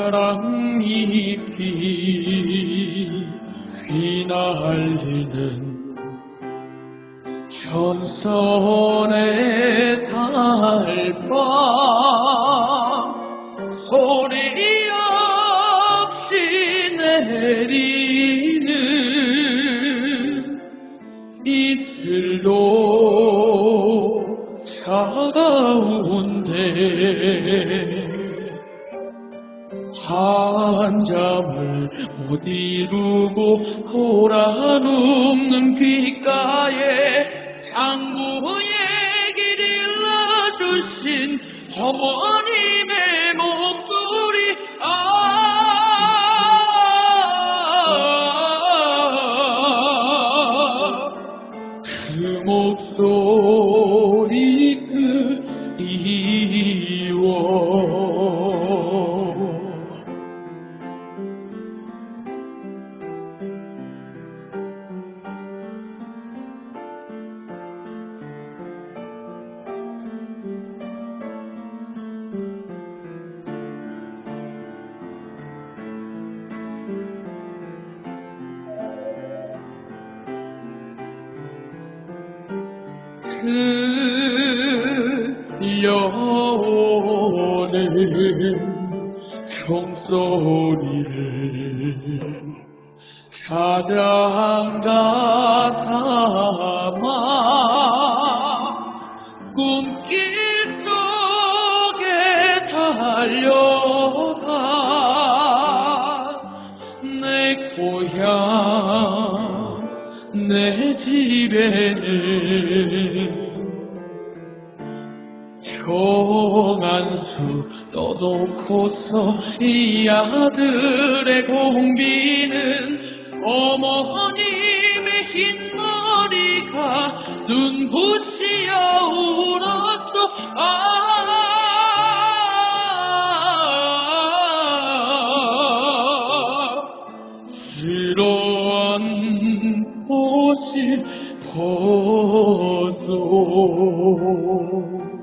사랑잎이 휘날리는 전선의 달밤 소리 없이 내리는 이슬로 차가운데 한잠을 못 이루고 돌아눕는 귓가에 장부에게 일러주신 어머님의 목소리. 아, 그 목소리 들려오는 종소리를 찬양가 삼아 꿈길 속에 달려가 내 고향 내 집에는 종안수 떠놓고서 이 아들의 공비는 어머님 들어앉고 싶어서